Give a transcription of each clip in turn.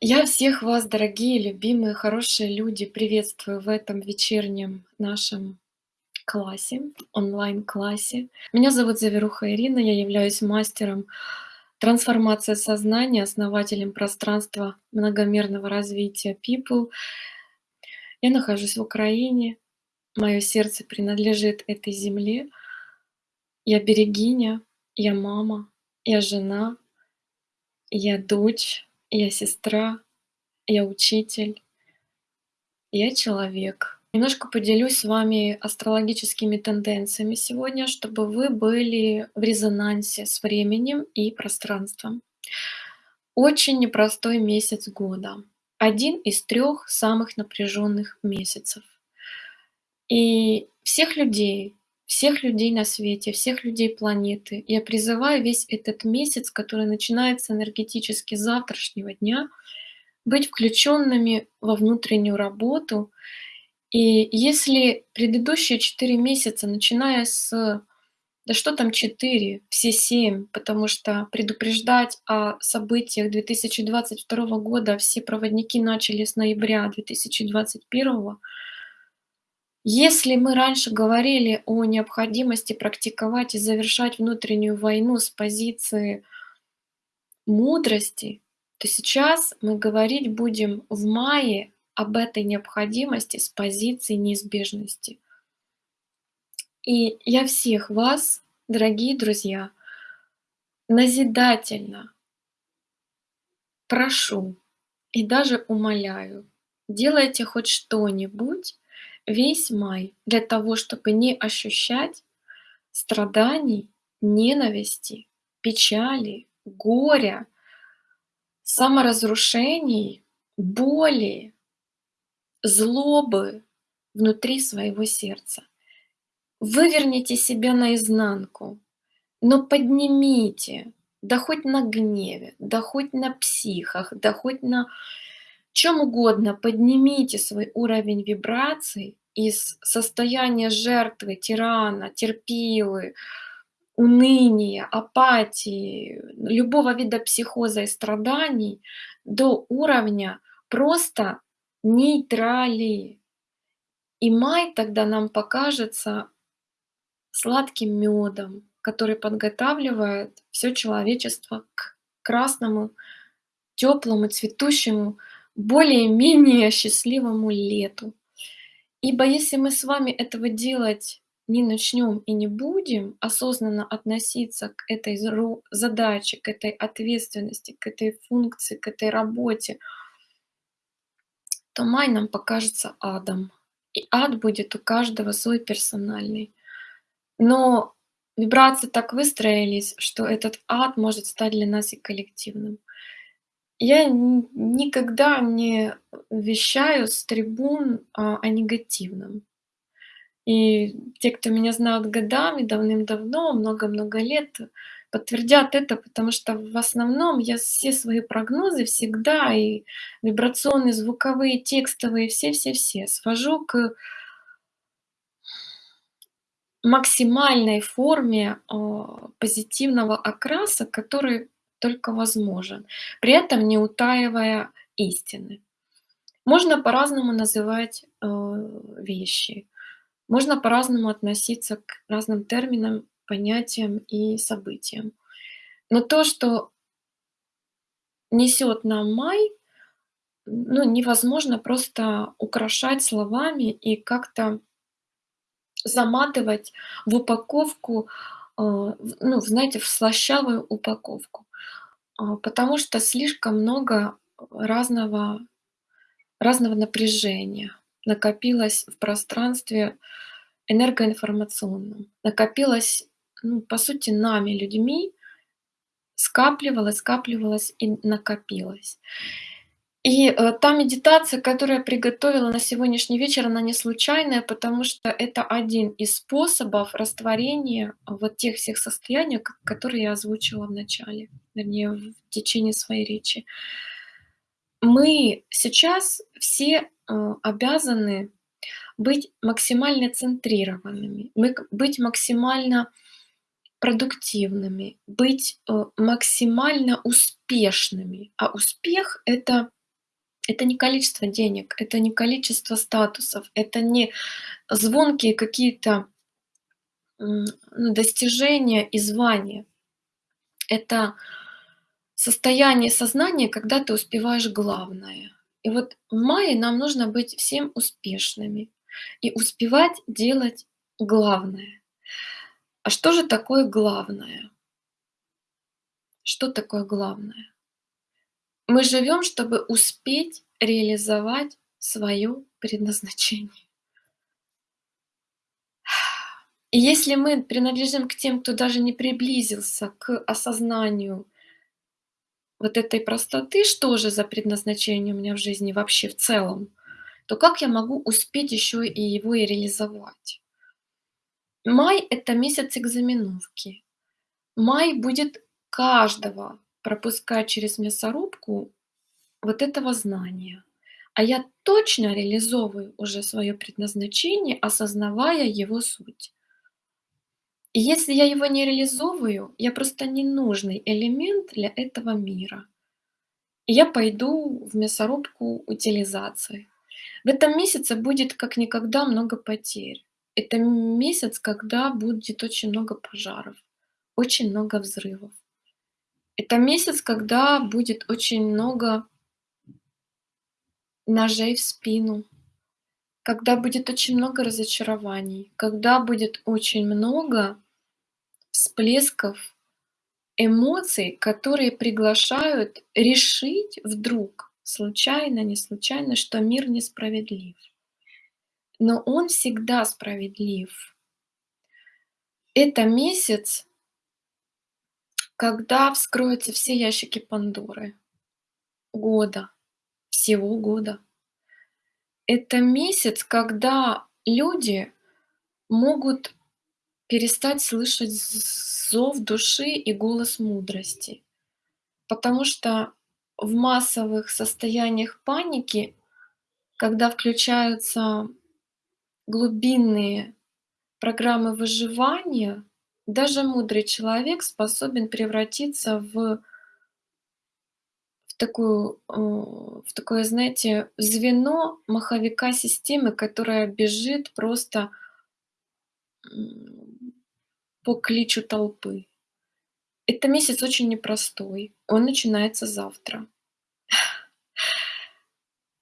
Я всех вас, дорогие, любимые, хорошие люди, приветствую в этом вечернем нашем классе, онлайн-классе. Меня зовут Заверуха Ирина, я являюсь мастером трансформации сознания, основателем пространства многомерного развития People. Я нахожусь в Украине, мое сердце принадлежит этой земле. Я берегиня, я мама, я жена, я дочь, я сестра, я учитель, я человек. Немножко поделюсь с вами астрологическими тенденциями сегодня, чтобы вы были в резонансе с временем и пространством. Очень непростой месяц года. Один из трех самых напряженных месяцев. И всех людей, всех людей на свете, всех людей планеты. Я призываю весь этот месяц, который начинается энергетически с завтрашнего дня, быть включенными во внутреннюю работу. И если предыдущие четыре месяца, начиная с, да что там четыре, все семь, потому что предупреждать о событиях 2022 года все проводники начали с ноября 2021 если мы раньше говорили о необходимости практиковать и завершать внутреннюю войну с позиции мудрости, то сейчас мы говорить будем в мае об этой необходимости с позиции неизбежности. И я всех вас, дорогие друзья, назидательно прошу и даже умоляю, делайте хоть что-нибудь, весь май для того, чтобы не ощущать страданий, ненависти, печали, горя, саморазрушений, боли, злобы внутри своего сердца. Выверните себя наизнанку, но поднимите, да хоть на гневе, да хоть на психах, да хоть на чем угодно, поднимите свой уровень вибраций из состояния жертвы, тирана, терпилы, уныния, апатии, любого вида психоза и страданий до уровня просто нейтрали. И май тогда нам покажется сладким медом, который подготавливает все человечество к красному, теплому, цветущему, более-менее счастливому лету. Ибо если мы с вами этого делать не начнем и не будем осознанно относиться к этой задаче, к этой ответственности, к этой функции, к этой работе, то май нам покажется адом. И ад будет у каждого свой персональный. Но вибрации так выстроились, что этот ад может стать для нас и коллективным. Я никогда не вещаю с трибун о, о негативном. И те, кто меня знают годами, давным-давно, много-много лет, подтвердят это, потому что в основном я все свои прогнозы всегда и вибрационные, звуковые, текстовые, все-все-все свожу к максимальной форме э, позитивного окраса, который только возможен, при этом не утаивая истины. Можно по-разному называть э, вещи, можно по-разному относиться к разным терминам, понятиям и событиям. Но то, что несет нам май, ну, невозможно просто украшать словами и как-то заматывать в упаковку, э, ну, знаете, в слащавую упаковку. А, потому что слишком много разного, разного напряжения накопилось в пространстве энергоинформационном, накопилось, ну, по сути, нами, людьми, скапливалось, скапливалось и накопилось. И э, та медитация, которую я приготовила на сегодняшний вечер, она не случайная, потому что это один из способов растворения вот тех всех состояний, которые я озвучила в начале, вернее, в течение своей речи. Мы сейчас все э, обязаны быть максимально центрированными, быть максимально продуктивными, быть э, максимально успешными. А успех — это Это не количество денег, это не количество статусов, это не звонкие какие-то ну, достижения и звания. Это состояние сознания, когда ты успеваешь главное. И вот в мае нам нужно быть всем успешными и успевать делать главное. А что же такое главное? Что такое главное? Мы живем, чтобы успеть реализовать свое предназначение. И если мы принадлежим к тем, кто даже не приблизился к осознанию вот этой простоты, что же за предназначение у меня в жизни вообще в целом, то как я могу успеть еще и его и реализовать? Май– это месяц экзаменовки. Май будет каждого пропускать через мясорубку вот этого знания. А я точно реализовываю уже свое предназначение, осознавая его суть. И если я его не реализовываю, я просто ненужный элемент для этого мира. И я пойду в мясорубку утилизации. В этом месяце будет как никогда много потерь. Это месяц, когда будет очень много пожаров, очень много взрывов. Это месяц, когда будет очень много ножей в спину, когда будет очень много разочарований, когда будет очень много всплесков эмоций, которые приглашают решить вдруг, случайно, не случайно, что мир несправедлив. Но он всегда справедлив. Это месяц, когда вскроются все ящики Пандоры года, всего года. Это месяц, когда люди могут перестать слышать зов души и голос мудрости. Потому что в массовых состояниях паники, когда включаются глубинные программы выживания, даже мудрый человек способен превратиться в в такую, э, в такое, знаете, звено маховика системы, которая бежит просто по кличу толпы. Это месяц очень непростой. Он начинается завтра.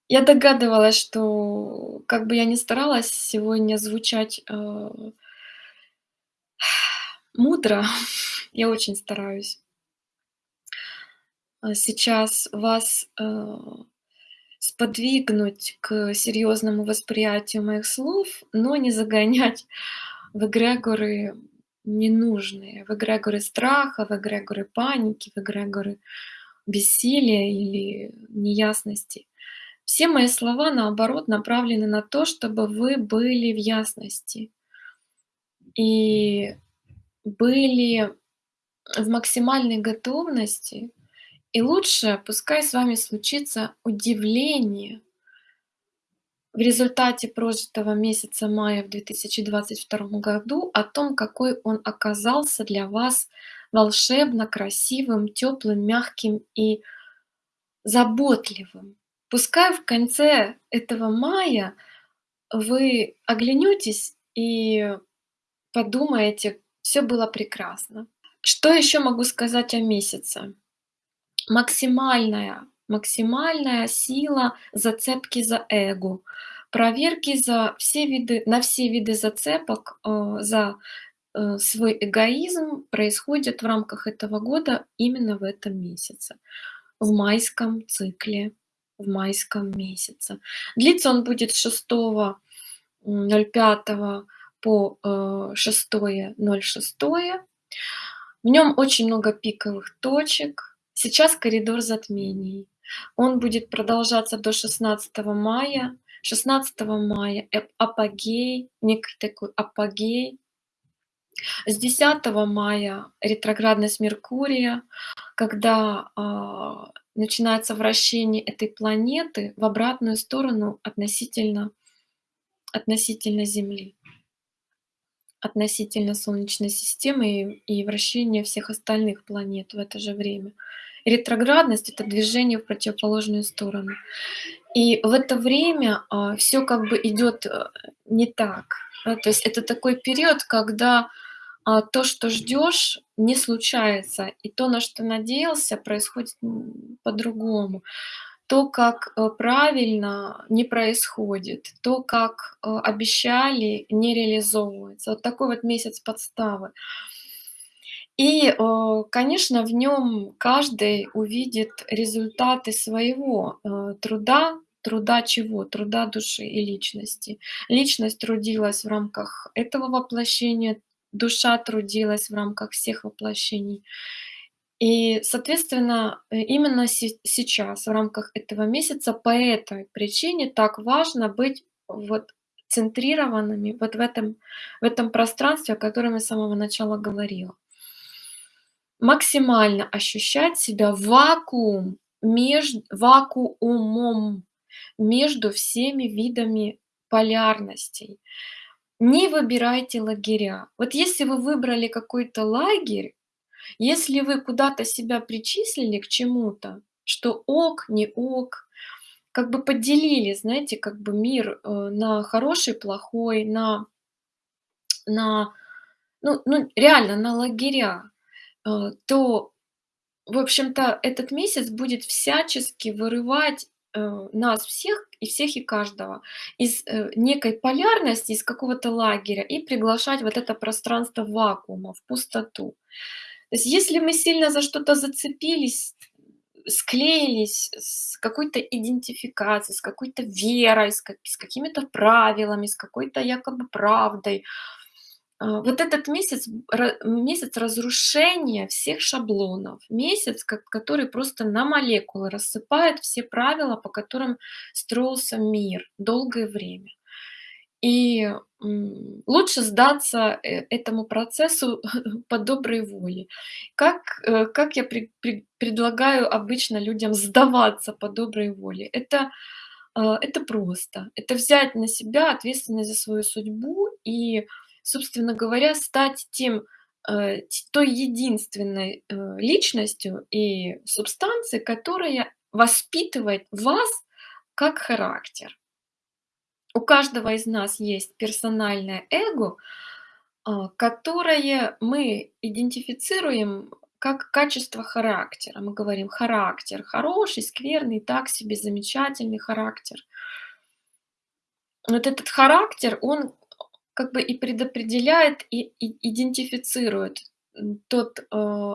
Я догадывалась, что как бы я ни старалась сегодня звучать э, мудро, я очень стараюсь. А сейчас вас э, сподвигнуть к серьезному восприятию моих слов, но не загонять в эгрегоры ненужные, в эгрегоры страха, в эгрегоры паники, в эгрегоры бессилия или неясности. Все мои слова, наоборот, направлены на то, чтобы вы были в ясности и были в максимальной готовности. И лучше, пускай с вами случится удивление в результате прожитого месяца мая в 2022 году о том, какой он оказался для вас волшебно красивым, теплым, мягким и заботливым. Пускай в конце этого мая вы оглянетесь и подумаете, все было прекрасно. Что еще могу сказать о месяце? Максимальная максимальная сила зацепки за эго, проверки за все виды, на все виды зацепок э, за э, свой эгоизм происходят в рамках этого года именно в этом месяце, в майском цикле, в майском месяце. Длиться он будет с 6.05 по 6.06. Э, в нем очень много пиковых точек. Сейчас коридор затмений. Он будет продолжаться до 16 мая. 16 мая апогей, некий такой апогей. С 10 мая ретроградность Меркурия, когда э, начинается вращение этой планеты в обратную сторону относительно, относительно Земли, относительно Солнечной системы и, и вращение всех остальных планет в это же время. Ретроградность- это движение в противоположную сторону. И в это время, а, всё как бы идёт, э, не так. Да, то есть это такой период, когда, а, то, что ждёшь, не случается, и то, на что надеялся, происходит, по-другому. То, как, э, правильно, не происходит, то, как, э, обещали, не реализовывается. Вот такой вот месяц подставы. И, э, конечно, в нём каждый увидит результаты своего, труда. Труда чего? Труда души и личности. Личность трудилась в рамках этого воплощения, душа трудилась в рамках всех воплощений. И, соответственно, э, именно се сейчас, в рамках этого месяца, по этой причине так важно быть вот центрированными вот в этом в этом пространстве, о котором я с самого начала говорила. Максимально ощущать себя вакуум меж вакуумом между всеми видами полярностей. Не выбирайте лагеря. Вот если вы выбрали какой-то лагерь, если вы куда-то себя причислили к чему-то, что ок, не ок, как бы поделили, знаете, как бы мир, э, на хороший, плохой, на на ну ну, реально на лагеря, э, то, в общем-то, этот месяц будет всячески вырывать, э, нас всех, и всех и каждого из, некой полярности, из какого-то лагеря и приглашать вот это пространство вакуума, в пустоту. То есть если мы сильно за что-то зацепились, склеились с какой-то идентификацией, с какой-то верой, с ка с какими-то правилами, с какой-то якобы правдой, а, вот этот месяц, месяц разрушения всех шаблонов, месяц, ко который просто на молекулы рассыпает все правила, по которым строился мир долгое время. И, лучше сдаться, э, этому процессу по доброй воле. Как, э, как я пре пре предлагаю обычно людям сдаваться по доброй воле? Это, а, это просто. Это взять на себя ответственность за свою судьбу и, собственно говоря, стать тем, э, той единственной, э, личностью и субстанцией, которая воспитывает вас как характер. У каждого из нас есть персональное эго, а, которое мы идентифицируем как качество характера. Мы говорим: "Характер хороший, скверный, так себе, замечательный характер". Вот этот характер, он как бы и предопределяет, и идентифицирует, тот, э,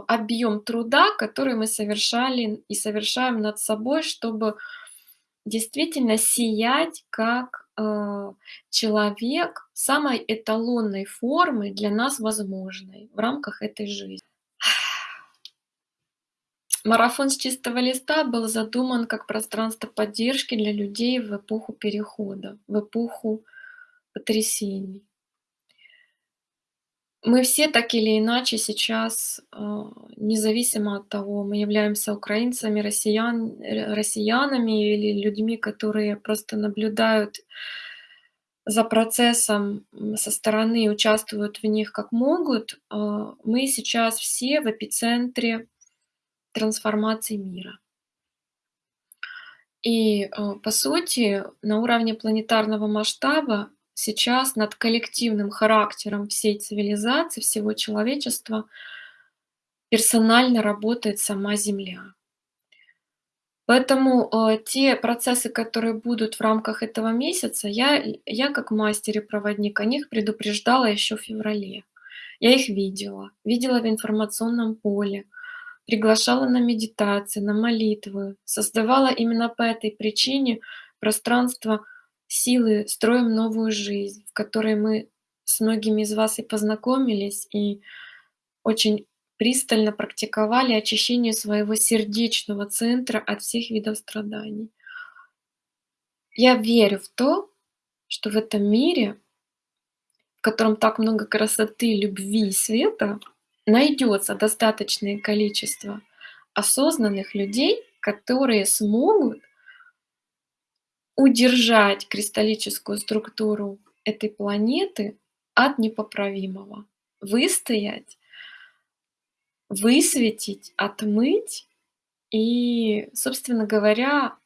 объём труда, который мы совершали и совершаем над собой, чтобы действительно сиять как, э, человек самой эталонной формы, для нас возможной в рамках этой жизни. Марафон с чистого листа был задуман как пространство поддержки для людей в эпоху перехода, в эпоху потрясений. Мы все так или иначе сейчас, а, независимо от того, мы являемся украинцами, россиян э, россиянами или людьми, которые просто наблюдают за процессом, со стороны участвуют в них как могут, а, мы сейчас все в эпицентре трансформации мира. И, по сути, на уровне планетарного масштаба сейчас над коллективным характером всей цивилизации, всего человечества персонально работает сама Земля. Поэтому, э, те процессы, которые будут в рамках этого месяца, я я как мастер и проводник о них предупреждала ещё в феврале. Я их видела, видела в информационном поле, приглашала на медитации, на молитвы, создавала именно по этой причине пространство силы "Строим новую жизнь", в которой мы с многими из вас и познакомились, и очень пристально практиковали очищение своего сердечного центра от всех видов страданий. Я верю в то, что в этом мире, в котором так много красоты, любви и света, найдётся достаточное количество осознанных людей, которые смогут удержать кристаллическую структуру этой планеты от непоправимого, выстоять, высветить, отмыть И, собственно говоря,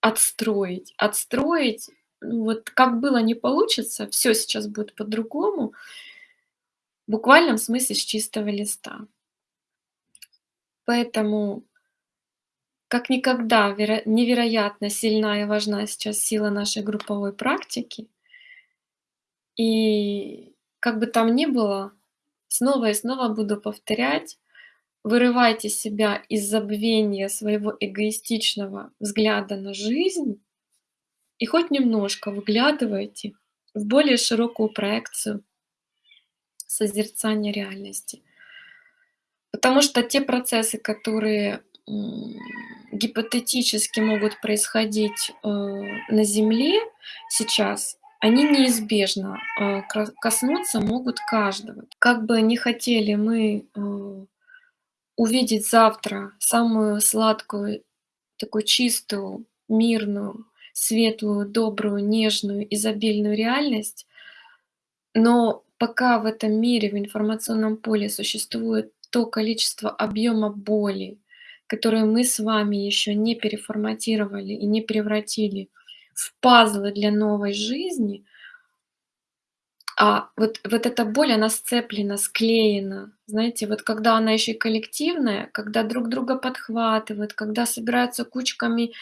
отстроить. Отстроить, ну вот как было не получится, всё сейчас будет по-другому. В буквальном смысле с чистого листа. Поэтому как никогда веро невероятно сильна и важна сейчас сила нашей групповой практики. И как бы там ни было, снова и снова буду повторять: вырывайте себя из забвения своего эгоистичного взгляда на жизнь и хоть немножко выглядывайте в более широкую проекцию созерцания реальности. Потому что те процессы, которые, гипотетически могут происходить, э, на Земле сейчас, они неизбежно, э, коснуться могут каждого. Как бы не хотели мы, э, увидеть завтра самую сладкую, такую чистую, мирную, светлую, добрую, нежную, изобильную реальность, но пока в этом мире, в информационном поле существует то количество объёма боли, которое мы с вами ещё не переформатировали и не превратили в пазлы для новой жизни а вот вот эта боль, она сцеплена, склеена. Знаете, вот когда она ещё и коллективная, когда друг друга подхватывают, когда собираются кучками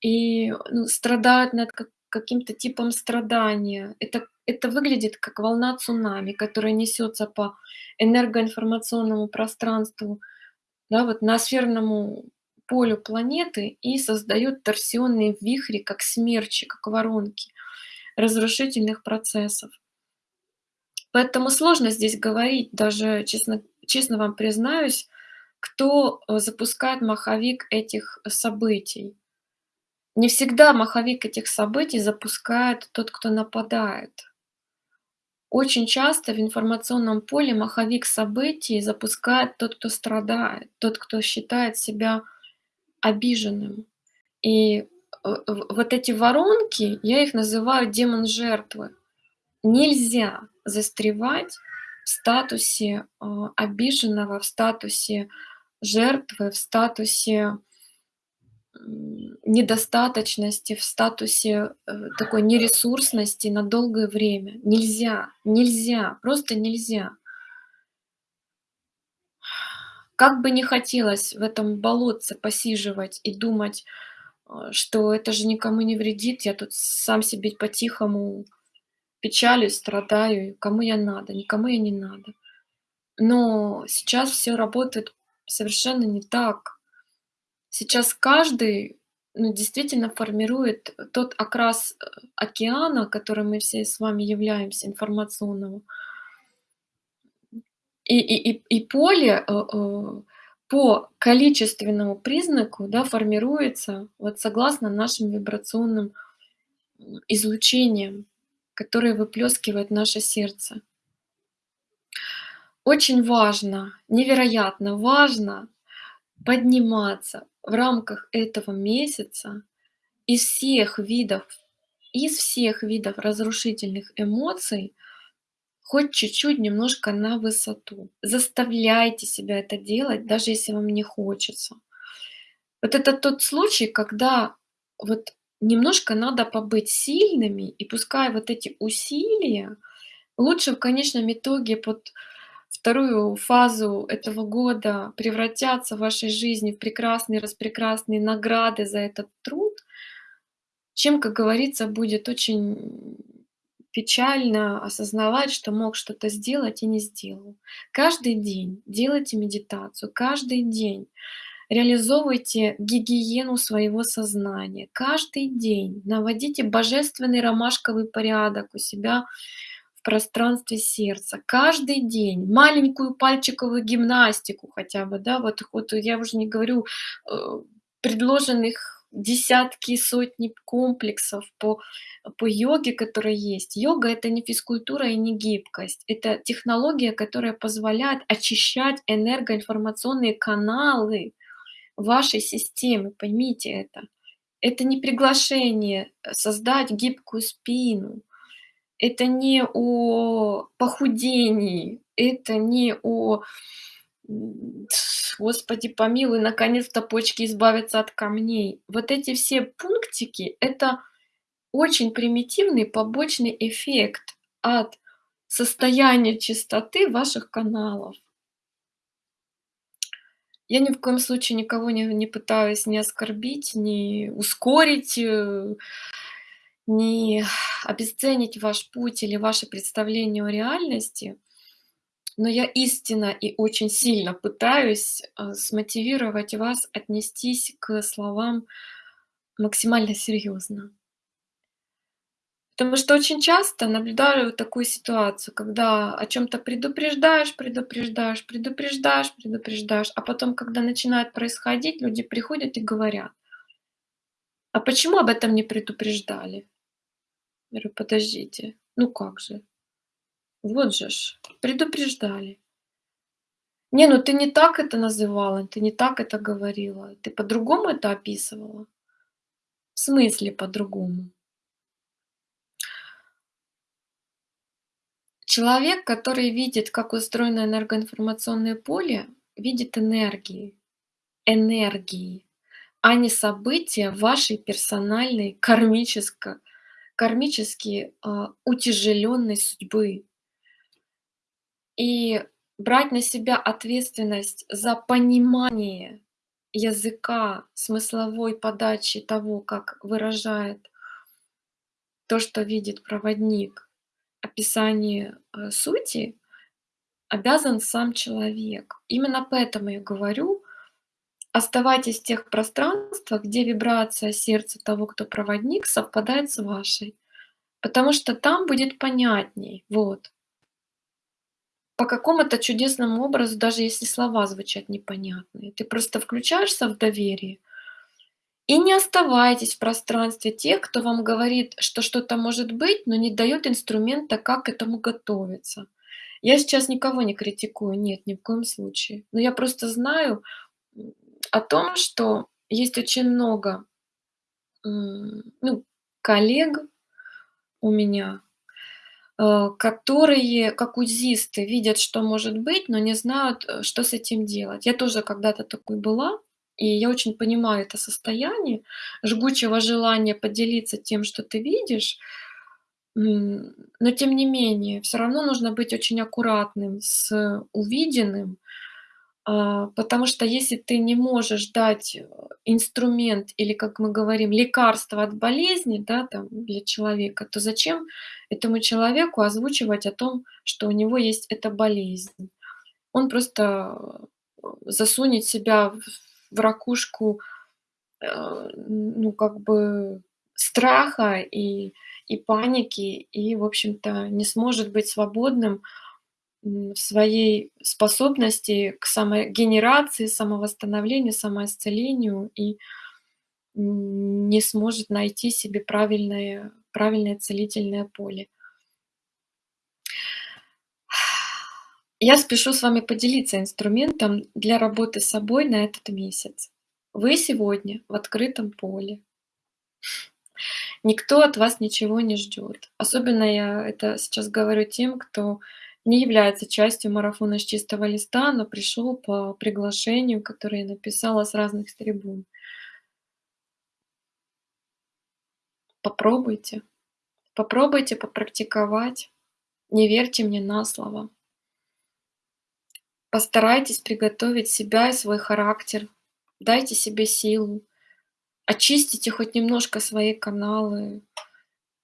и, ну, страдают над ка каким-то типом страдания. Это это выглядит как волна цунами, которая несётся по энергоинформационному пространству, да, вот ноосферному полю планеты и создаёт торсионные вихри, как смерчи, как воронки разрушительных процессов. Поэтому сложно здесь говорить, даже честно честно вам признаюсь, кто, э, запускает маховик этих событий. Не всегда маховик этих событий запускает тот, кто нападает. Очень часто в информационном поле маховик событий запускает тот, кто страдает, тот, кто считает себя обиженным. И, э, вот эти воронки, я их называю демон жертвы. Нельзя застревать в статусе, а, обиженного, в статусе жертвы, в статусе недостаточности, в статусе, э, такой нересурсности на долгое время. Нельзя, нельзя, просто нельзя. Как бы не хотелось в этом болотце посиживать и думать, а, что это же никому не вредит, я тут сам себе по-тихому печалюсь, страдаю, кому я надо, никому я не надо. Но сейчас всё работает совершенно не так. Сейчас каждый, ну, действительно формирует тот окрас, э, океана, которым мы все с вами являемся, информационного. И и и и поле, э, э, по количественному признаку, да, формируется вот согласно нашим вибрационным, излучениям, которые выплёскивает наше сердце. Очень важно, невероятно важно подниматься в рамках этого месяца из всех видов из всех видов разрушительных эмоций хоть чуть-чуть немножко на высоту. Заставляйте себя это делать, даже если вам не хочется. Вот это тот случай, когда вот немножко надо побыть сильными, и пускай вот эти усилия лучше в конечном итоге под вторую фазу этого года превратятся в вашей жизни в прекрасные-распрекрасные награды за этот труд, чем, как говорится, будет очень печально осознавать, что мог что-то сделать и не сделал. Каждый день делайте медитацию, каждый день реализовывайте гигиену своего сознания, каждый день наводите божественный ромашковый порядок у себя в пространстве сердца, каждый день маленькую пальчиковую гимнастику хотя бы, да, вот вот я уже не говорю, э, предложенных десятки, сотни комплексов по по йоге, которые есть. Йога- это не физкультура и не гибкость. Это технология, которая позволяет очищать энергоинформационные каналы вашей системы, поймите это. Это не приглашение, создать гибкую спину. Это не о похудении, это не о Господи помилуй, наконец-то почки избавятся от камней. Вот эти все пунктики- это очень примитивный побочный эффект от состояния чистоты ваших каналов. Я ни в коем случае никого не не пытаюсь ни оскорбить, ни ускорить, э, ни обесценить ваш путь или ваше представление о реальности. Но я истинно и очень сильно пытаюсь, а, смотивировать вас отнестись к словам максимально серьезно. Потому что очень часто наблюдаю такую ситуацию, когда о чем то предупреждаешь, предупреждаешь, предупреждаешь, предупреждаешь, а потом, когда начинает происходить, люди приходят и говорят: "А почему об этом не предупреждали?" Говорю: "Подождите, ну как же? Вот же ж, предупреждали". "Не, ну ты не так это называла, ты не так это говорила, ты по-другому это описывала". "В смысле по-другому?" Человек, который видит, как устроено энергоинформационное поле, видит энергии, энергии, а не события вашей персональной кармическо кармически, а, утяжеленной судьбы. И брать на себя ответственность за понимание языка, смысловой подачи того, как выражает то, что видит проводник, описание, э, сути, обязан сам человек. Именно поэтому я говорю: оставайтесь в тех пространствах, где вибрация сердца того, кто проводник, совпадает с вашей. Потому что там будет понятней. Вот. По какому-то чудесному образу, даже если слова звучат непонятные, ты просто включаешься в доверие и не оставайтесь в пространстве тех, кто вам говорит, что что-то может быть, но не даёт инструмента, как к этому готовиться. Я сейчас никого не критикую, нет, ни в коем случае. Но я просто знаю, о том, что есть очень много, ну, коллег у меня, э, которые, как УЗИсты, видят, что может быть, но не знают, э, что с этим делать. Я тоже когда-то такой была, и я очень понимаю это состояние жгучего желания поделиться тем, что ты видишь. Но тем не менее, всё равно нужно быть очень аккуратным с увиденным, потому что если ты не можешь дать, э, инструмент или, как мы говорим, лекарство от болезни, да, там, для человека, то зачем этому человеку озвучивать о том, что у него есть эта болезнь? Он просто, э, засунет себя в ракушку, э, ну, как бы страха и и паники, и, в общем-то, не сможет быть свободным, в своей способности к самогенерации, самовосстановлению, самоисцелению и не сможет найти себе правильное правильное целительное поле. Я спешу с вами поделиться инструментом для работы с собой на этот месяц. Вы сегодня в открытом поле. Никто от вас ничего не ждёт. Особенно я это сейчас говорю тем, кто не является частью марафона с чистого листа, но пришёл по приглашению, которое я написала с разных трибун. Попробуйте. Попробуйте попрактиковать. Не верьте мне на слово. Постарайтесь приготовить себя и свой характер. Дайте себе силу. Очистите хоть немножко свои каналы.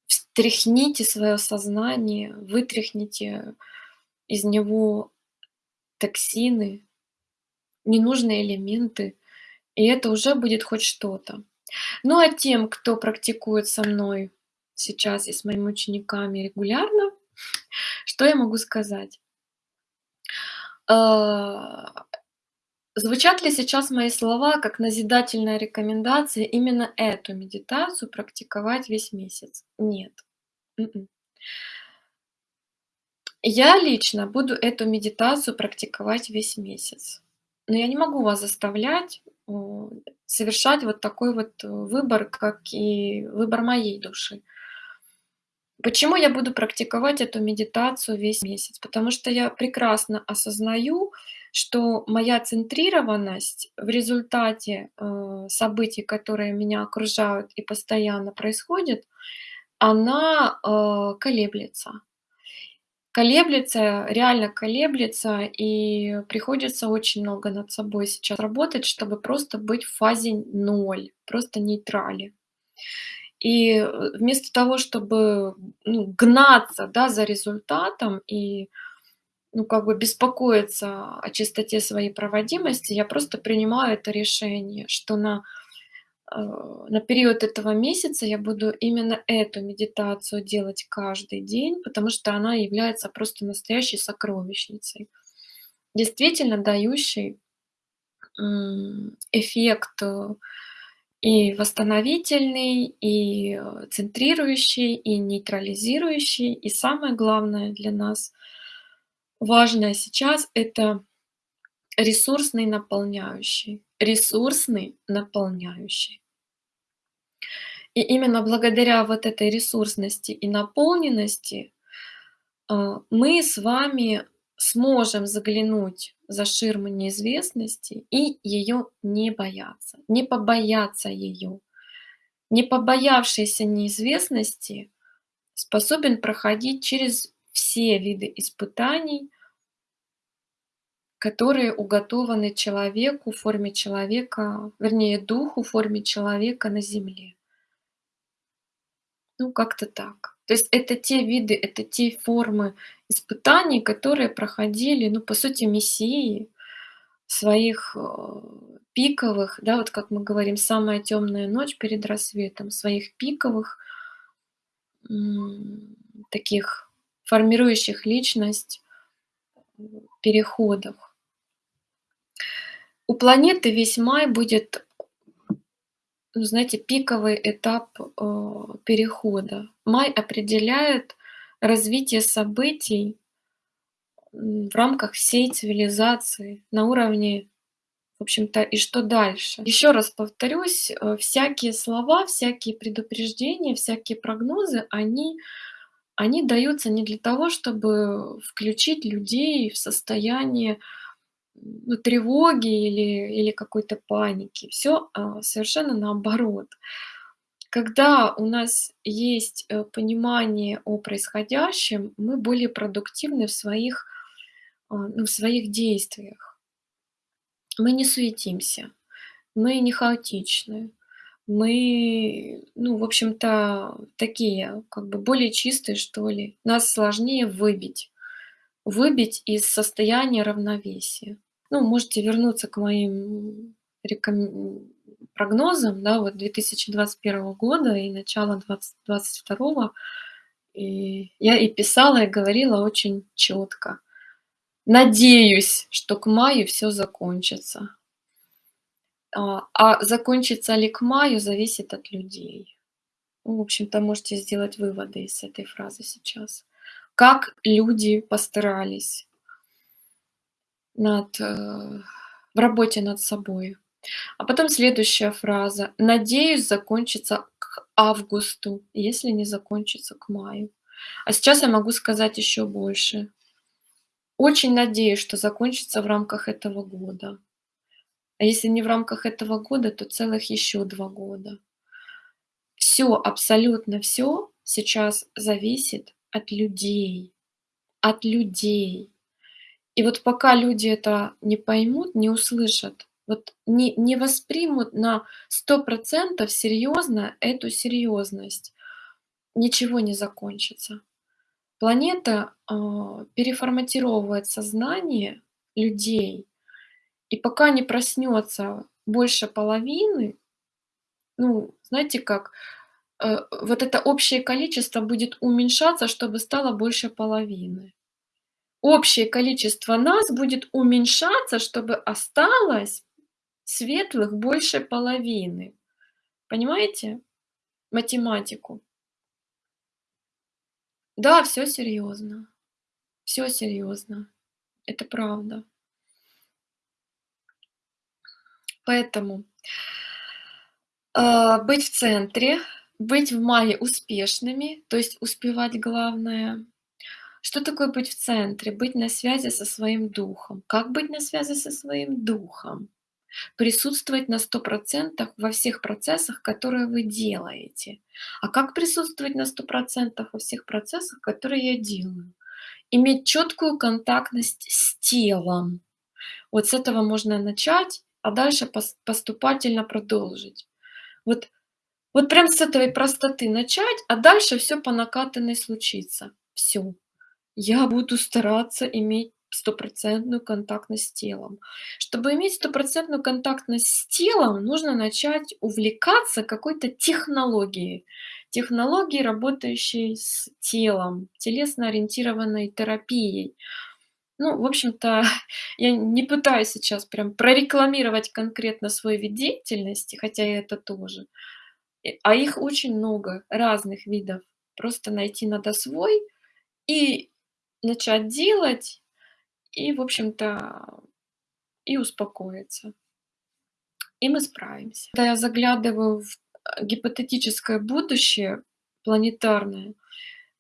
Встряхните своё сознание, вытряхните из него токсины, ненужные элементы, и это уже будет хоть что-то. Ну, а тем, кто практикует со мной сейчас и с моими учениками регулярно, что я могу сказать? А, звучат ли сейчас мои слова как назидательная рекомендация именно эту медитацию практиковать весь месяц? Нет. Я лично буду эту медитацию практиковать весь месяц, но я не могу вас заставлять, совершать вот такой вот выбор, как и выбор моей души. Почему я буду практиковать эту медитацию весь месяц? Потому что я прекрасно осознаю, что моя центрированность в результате, э, событий, которые меня окружают и постоянно происходят, она, э, колеблется. Колеблется, реально колеблется, и приходится очень много над собой сейчас работать, чтобы просто быть в фазе ноль, просто нейтрале. И, э, вместо того, чтобы, ну, гнаться, да, за результатом и, ну, как бы беспокоиться о чистоте своей проводимости, я просто принимаю это решение, что на, на период этого месяца я буду именно эту медитацию делать каждый день, потому что она является просто настоящей сокровищницей, действительно дающей, эффект, э, и восстановительный, и, э, центрирующий, и нейтрализирующий. И самое главное для нас важное сейчас- это ресурсный наполняющий. Ресурсный наполняющий. И именно благодаря вот этой ресурсности и наполненности, а, мы с вами сможем заглянуть за ширму неизвестности и её не бояться, не побояться её. Не побоявшийся неизвестности способен проходить через все виды испытаний которые уготованы человеку в форме человека, вернее, духу в форме человека на Земле. Ну, как-то так. То есть это те виды, это те формы испытаний, которые проходили, ну, по сути, мессии своих, э, пиковых, да, вот как мы говорим, самая тёмная ночь перед рассветом, своих пиковых таких формирующих личность, переходах. У планеты весь май будет ну, знаете, пиковый этап, э, перехода. Май определяет развитие событий в рамках всей цивилизации на уровне, в общем-то, и что дальше. Ещё раз повторюсь, э, всякие слова, всякие предупреждения, всякие прогнозы, они они даются не для того, чтобы включить людей в состояние, ну, тревоги или или какой-то паники. Всё, а, совершенно наоборот. Когда у нас есть, э, понимание о происходящем, мы более продуктивны в своих, а, ну, в своих действиях. Мы не суетимся, мы не хаотичны, мы, ну, в общем-то, такие, как бы более чистые, что ли. Нас сложнее выбить, выбить из состояния равновесия. Ну, можете вернуться к моим реком прогнозам, да, вот 2021 года и двадцать второго. И я и писала, и говорила очень чётко: "Надеюсь, что к маю всё закончится". А, а закончится ли к маю, зависит от людей. Ну, в общем-то, можете сделать выводы из этой фразы сейчас. Как люди постарались над, э, в работе над собой. А потом следующая фраза: "Надеюсь, закончится к августу, если не закончится к маю". А сейчас я могу сказать ещё больше. Очень надеюсь, что закончится в рамках этого года. А если не в рамках этого года, то целых ещё 2 года. Всё, абсолютно всё сейчас зависит от людей. От людей. И вот пока люди это не поймут, не услышат, вот не не воспримут на 100 % серьёзно эту серьёзность, ничего не закончится. Планета, а, переформатировывает сознание людей, и пока не проснётся больше половины, ну, знаете как, э, вот это общее количество будет уменьшаться, чтобы стало больше половины. Общее количество нас будет уменьшаться, чтобы осталось светлых больше половины. Понимаете математику? Да, всё серьёзно. Всё серьёзно. Это правда. Поэтому а, быть в центре, быть в мае успешными, то есть успевать главное, Что такое быть в центре? Быть на связи со своим духом. Как быть на связи со своим духом? Присутствовать на 100% во всех процессах, которые вы делаете. А как присутствовать на 100% во всех процессах, которые я делаю? Иметь четкую контактность с телом. Вот с этого можно начать, а дальше поступательно продолжить. Вот, вот прям с этой простоты начать, а дальше все по накатанной случится. Все. Я буду стараться иметь стопроцентную контактность с телом. Чтобы иметь стопроцентную контактность с телом, нужно начать увлекаться какой-то технологией. Технологией, работающей с телом, телесно-ориентированной терапией. Ну, в общем-то, я не пытаюсь сейчас прям прорекламировать конкретно свой вид деятельности, хотя и это тоже. А их очень много, разных видов. Просто найти надо свой и начать делать, и, в общем-то, и успокоиться. И мы справимся. Когда я заглядываю в э, гипотетическое будущее планетарное,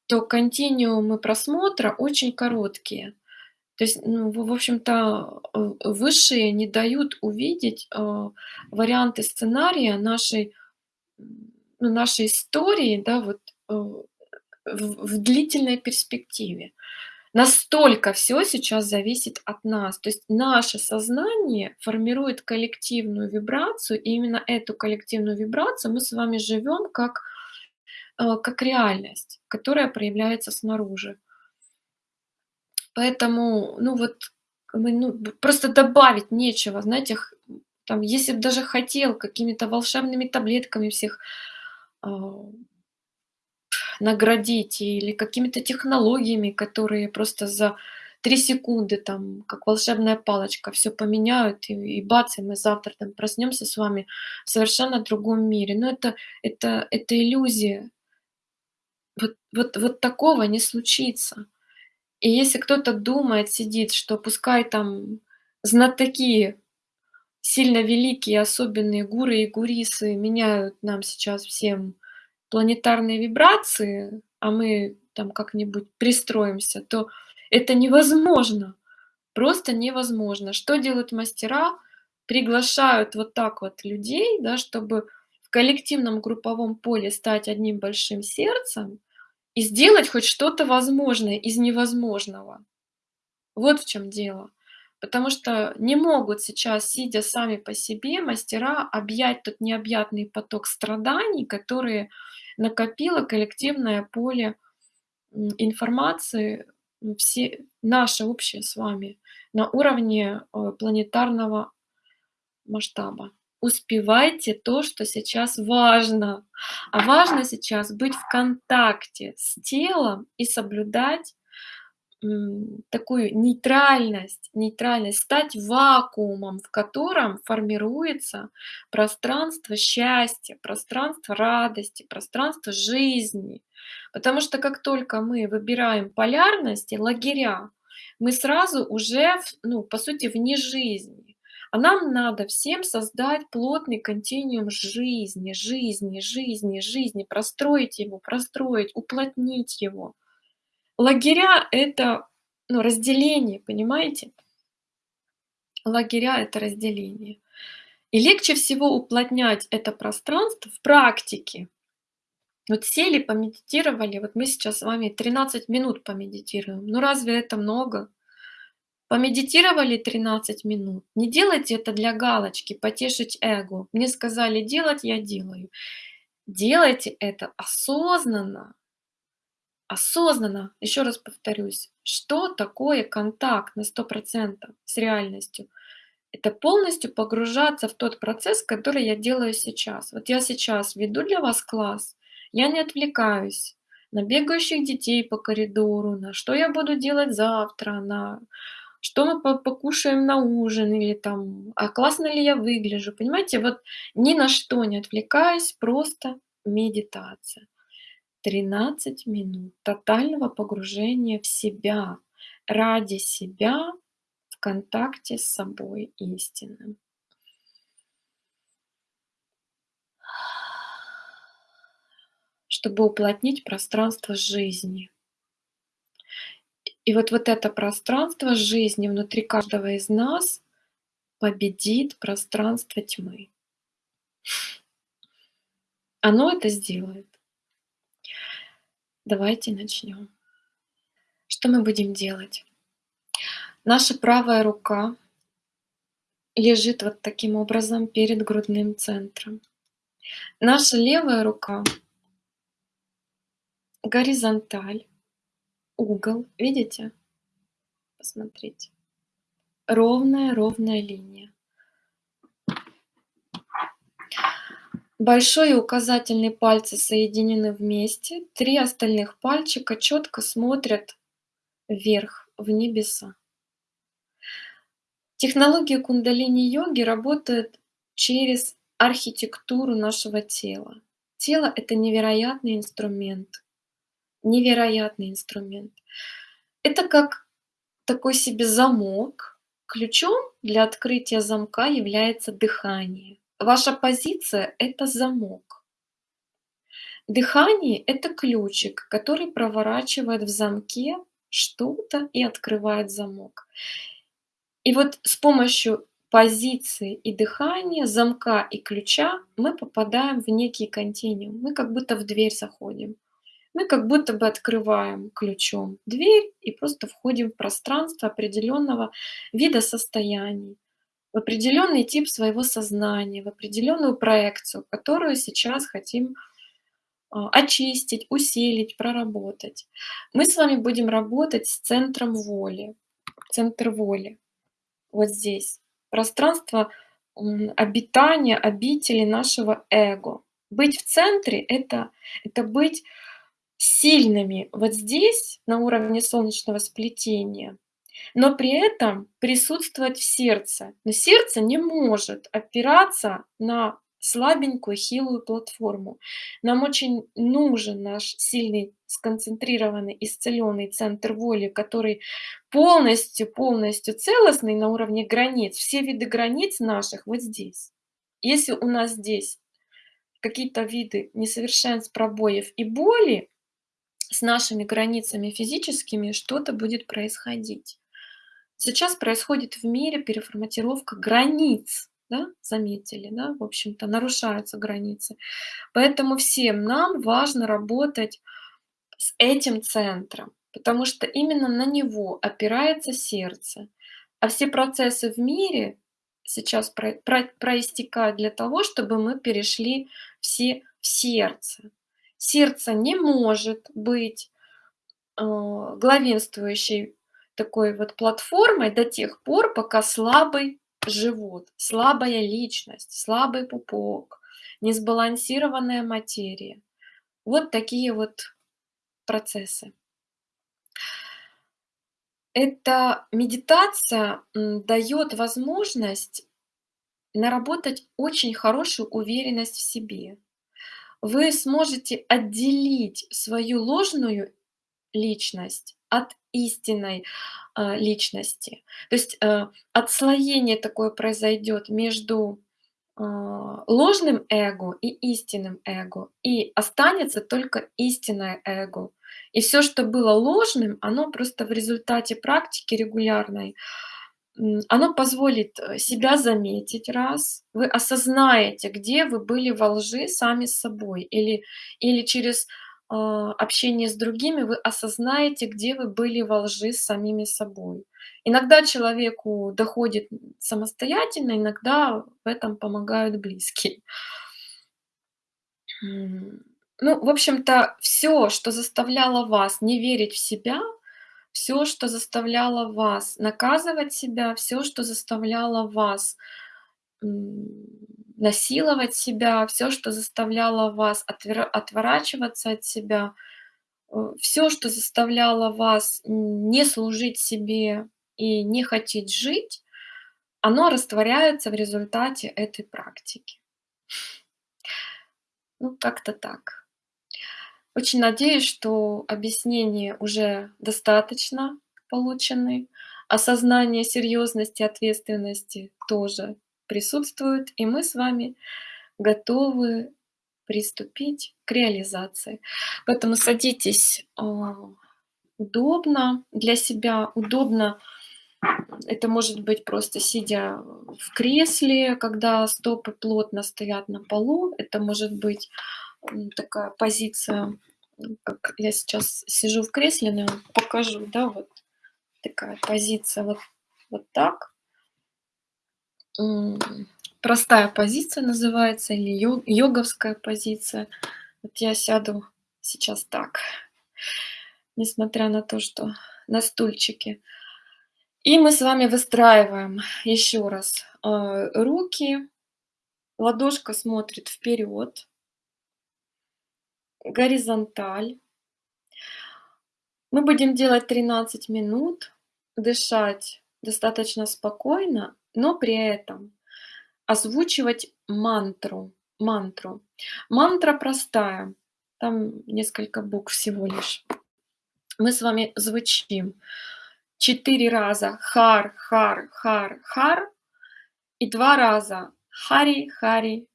то континуумы просмотра очень короткие. То есть, ну, в общем-то, высшие не дают увидеть э, варианты сценария нашей, ну, нашей истории, да, вот э, в, в длительной перспективе. Настолько все сейчас зависит от нас. То есть наше сознание формирует коллективную вибрацию, и именно эту коллективную вибрацию мы с вами живем как, э, как реальность, которая проявляется снаружи. Поэтому, ну вот, мы, ну, просто добавить нечего, знаете, там, если бы даже хотел какими-то волшебными таблетками всех а, наградить или какими-то технологиями, которые просто за три секунды там, как волшебная палочка, все поменяют, и, и бац, и мы завтра там проснемся с вами в совершенно другом мире. Но это, это, это иллюзия. Вот, вот, вот такого не случится. И если кто-то думает, сидит, что пускай там знатоки, сильно великие, особенные гуры и гурисы меняют нам сейчас всем планетарные вибрации, а мы там как-нибудь пристроимся, то это невозможно. Просто невозможно. Что делают мастера? Приглашают вот так вот людей, да, чтобы в коллективном групповом поле стать одним большим сердцем и сделать хоть что-то возможное из невозможного. Вот в чем дело. Потому что не могут сейчас, сидя сами по себе, мастера объять тот необъятный поток страданий, которые накопило коллективное поле информации, все, наше общее с вами, на уровне э, планетарного масштаба. Успевайте то, что сейчас важно. А важно сейчас быть в контакте с телом и соблюдать такую нейтральность, нейтральность, стать вакуумом, в котором формируется пространство счастья, пространство радости, пространство жизни. Потому что как только мы выбираем полярности, лагеря, мы сразу уже, ну, по сути, вне жизни. А нам надо всем создать плотный континуум жизни, жизни, жизни, жизни, простроить его, простроить, уплотнить его. Лагеря- это, ну, разделение, понимаете? Лагеря- это разделение. И легче всего уплотнять это пространство в практике. Вот сели, помедитировали, вот мы сейчас с вами 13 минут помедитируем. Ну разве это много? Помедитировали 13 минут. Не делайте это для галочки, потешить эго. Мне сказали делать, я делаю. Делайте это осознанно, осознанно, еще раз повторюсь, что такое контакт на 100% с реальностью? Это полностью погружаться в тот процесс, который я делаю сейчас. Вот я сейчас веду для вас класс, я не отвлекаюсь на бегающих детей по коридору, на что я буду делать завтра, на что мы покушаем на ужин, или там, а классно ли я выгляжу, понимаете, вот ни на что не отвлекаясь, просто медитация. 13 минут тотального погружения в себя, ради себя, в контакте с собой истинным. Чтобы уплотнить пространство жизни. И вот вот это пространство жизни внутри каждого из нас победит пространство тьмы. Оно это сделает. Давайте начнем. Что мы будем делать? Наша правая рука лежит вот таким образом перед грудным центром. Наша левая рука горизонталь, угол, видите? Посмотрите. Ровная, ровная линия. Большой и указательный пальцы соединены вместе, три остальных пальчика четко смотрят вверх, в небеса. Технология кундалини-йоги работает через архитектуру нашего тела. Тело — это невероятный инструмент. Невероятный инструмент. Это как такой себе замок. Ключом для открытия замка является дыхание. Ваша позиция— это замок. Дыхание— это ключик, который проворачивает в замке что-то и открывает замок. И вот с помощью позиции и дыхания, замка и ключа мы попадаем в некий континуум. Мы как будто в дверь заходим. Мы как будто бы открываем ключом дверь и просто входим в пространство определенного вида состояний, в определенный тип своего сознания, в определенную проекцию, которую сейчас хотим а, очистить, усилить, проработать. Мы с вами будем работать с центром воли. Центр воли вот здесь. Пространство обитания, обители нашего эго. Быть в центре это, — это быть сильными вот здесь, на уровне солнечного сплетения, но при этом присутствовать в сердце. Но сердце не может опираться на слабенькую, хилую платформу. Нам очень нужен наш сильный, сконцентрированный, исцеленный центр воли, который полностью, полностью целостный на уровне границ. Все виды границ наших вот здесь. Если у нас здесь какие-то виды несовершенств, пробоев и боли, с нашими границами физическими что-то будет происходить. Сейчас происходит в мире переформатировка границ да, заметили, да, в общем-то, нарушаются границы. Поэтому всем нам важно работать с этим центром, потому что именно на него опирается сердце. А все процессы в мире сейчас про, про, проистекают для того, чтобы мы перешли все в сердце. Сердце не может быть э, главенствующей такой вот платформой до тех пор, пока слабый живут, слабая личность, слабый пупок, несбалансированная материя. Вот такие вот процессы. Эта медитация дает возможность наработать очень хорошую уверенность в себе. Вы сможете отделить свою ложную личность от истинной а, личности. То есть а, отслоение такое произойдет между а, ложным эго и истинным эго, и останется только истинное эго. И все, что было ложным, оно просто в результате практики регулярной, оно позволит э, себя заметить раз, вы осознаете, где вы были во лжи сами с собой, или, или через общении с другими вы осознаете, где вы были во лжи с самими собой. Иногда человеку доходит самостоятельно, иногда в этом помогают близкие. Ну, в общем-то, все, что заставляло вас не верить в себя, все, что заставляло вас наказывать себя, все, что заставляло вас насиловать себя, все, что заставляло вас отворачиваться от себя, э, все, что заставляло вас не служить себе и не хотеть жить, оно растворяется в результате этой практики. Ну, как-то так. Очень надеюсь, что объяснения уже достаточно получены. Осознание серьезности, ответственности тоже присутствуют, и мы с вами готовы приступить к реализации. Поэтому садитесь а, удобно для себя, удобно это может быть просто сидя в кресле, когда стопы плотно стоят на полу. Это может быть такая позиция, как я сейчас сижу в кресле, но покажу, да, вот такая позиция вот, вот так. Простая позиция называется или йоговская позиция. Вот я сяду сейчас так, несмотря на то, что на стульчике. И мы с вами выстраиваем еще раз э, руки, ладошка смотрит вперед, горизонталь. Мы будем делать 13 минут, дышать достаточно спокойно, но при этом озвучивать мантру. мантру. Мантра простая, там несколько букв всего лишь. Мы с вами звучим четыре раза хар, хар, хар, хар и два раза хари, хари,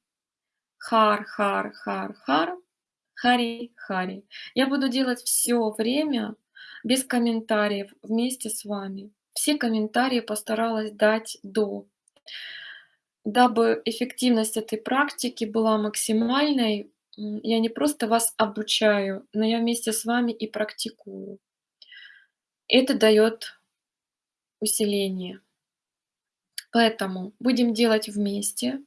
хар, хар, хар, хар, хари, хари. Я буду делать все время без комментариев вместе с вами. Все комментарии постаралась дать до. Дабы эффективность этой практики была максимальной, я не просто вас обучаю, но я вместе с вами и практикую. Это дает усиление. Поэтому будем делать вместе.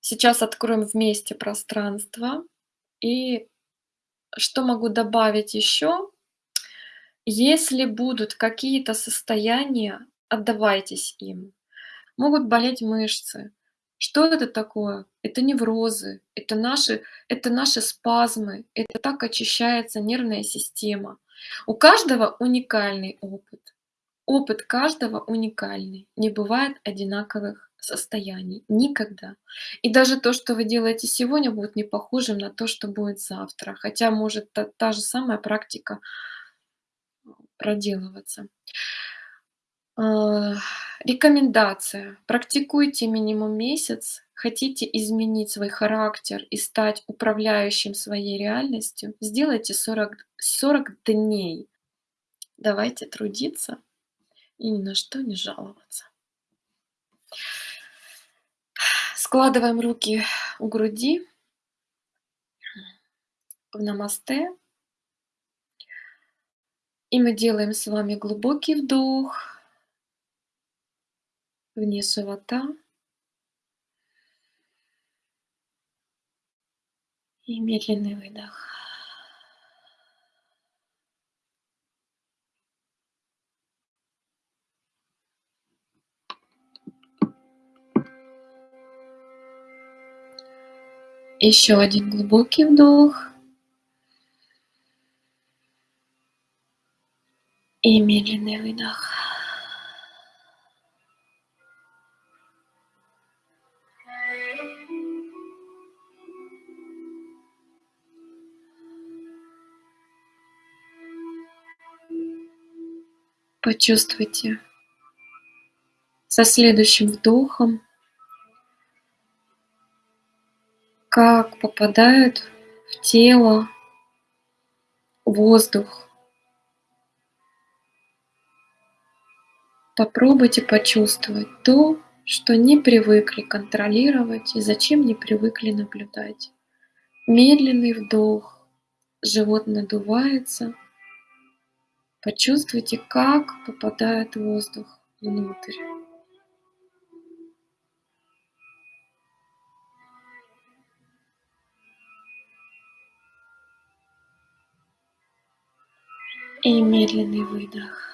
Сейчас откроем вместе пространство. И что могу добавить еще? Если будут какие-то состояния, отдавайтесь им. Могут болеть мышцы. Что это такое? Это неврозы, это наши, это наши спазмы, это так очищается нервная система. У каждого уникальный опыт. Опыт каждого уникальный. Не бывает одинаковых состояний. Никогда. И даже то, что вы делаете сегодня, будет не похожим на то, что будет завтра. Хотя может та, та же самая практика проделываться. А, рекомендация. Практикуйте минимум месяц. Хотите изменить свой характер и стать управляющим своей реальностью? Сделайте 40, 40 дней. Давайте трудиться и ни на что не жаловаться. Складываем руки у груди в намасте. И мы делаем с вами глубокий вдох вниз живота. И медленный выдох. Еще один глубокий вдох. И медленный выдох. Почувствуйте со следующим вдохом как попадает в тело воздух. Попробуйте почувствовать то, что не привыкли контролировать и зачем не привыкли наблюдать. Медленный вдох, живот надувается. Почувствуйте, как попадает воздух внутрь. И медленный выдох.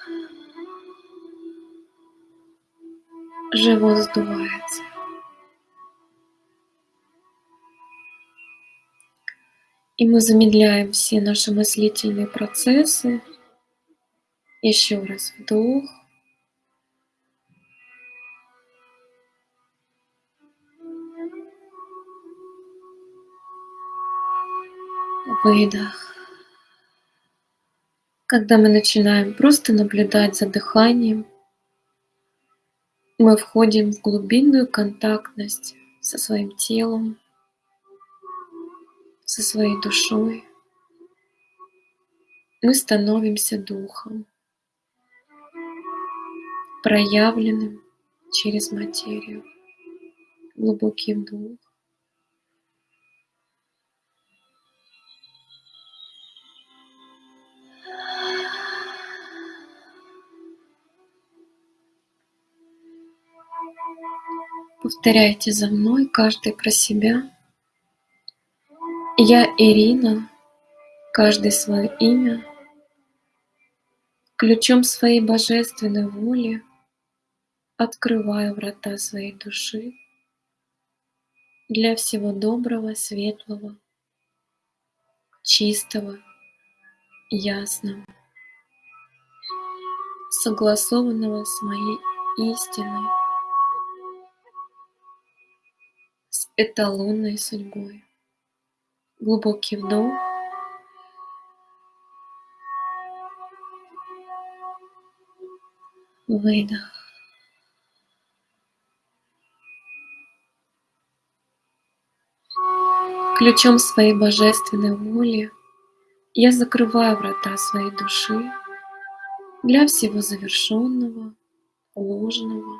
Живот сдувается. И мы замедляем все наши мыслительные процессы. Еще раз вдох. Выдох когда мы начинаем просто наблюдать за дыханием, мы входим в глубинную контактность со своим телом, со своей душой. мы становимся духом, проявленным через материю. Глубокий вдох. Повторяйте за мной, каждый про себя. Я Ирина, каждый свое имя, ключом своей божественной воли открываю врата своей души для всего доброго, светлого, чистого, ясного, согласованного с моей истиной, эталонной судьбой. Глубокий вдох. Выдох. Ключом своей божественной воли я закрываю врата своей души для всего завершенного, ложного,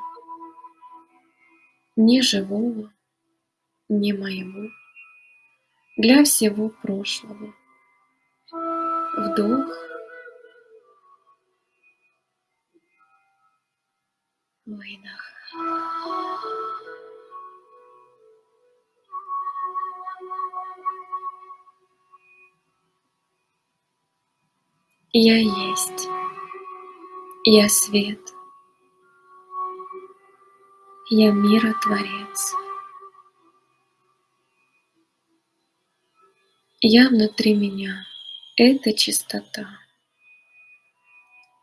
неживого, не моего, для всего прошлого. Вдох. Выдох. Я есть. Я свет. Я миротворец. Я внутри меня — это чистота.